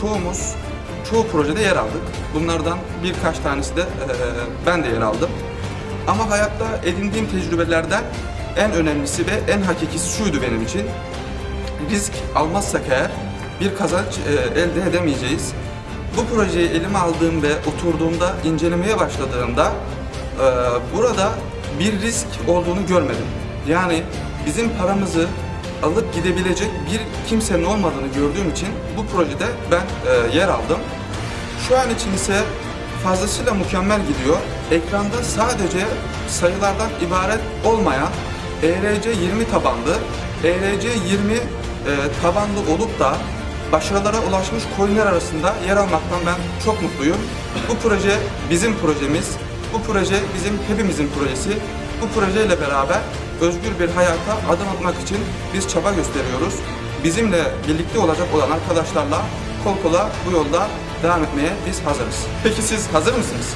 çoğumuz çoğu projede yer aldık. Bunlardan birkaç tanesi de e, ben de yer aldım. Ama hayatta edindiğim tecrübelerden en önemlisi ve en hakikisi şuydu benim için. Risk almazsak eğer bir kazanç e, elde edemeyeceğiz. Bu projeyi elime aldığım ve oturduğumda, incelemeye başladığımda e, burada bir risk olduğunu görmedim. Yani bizim paramızı alıp gidebilecek bir kimsenin olmadığını gördüğüm için bu projede ben e, yer aldım. Şu an için ise fazlasıyla mükemmel gidiyor. Ekranda sadece sayılardan ibaret olmayan ERC 20 tabanlı, ERC 20 e, tabanlı olup da başarılara ulaşmış coinler arasında yer almaktan ben çok mutluyum. Bu proje bizim projemiz. Bu proje bizim hepimizin projesi. Bu projeyle beraber özgür bir hayata adım atmak için biz çaba gösteriyoruz. Bizimle birlikte olacak olan arkadaşlarla kol kola bu yolda devam etmeye biz hazırız. Peki siz hazır mısınız?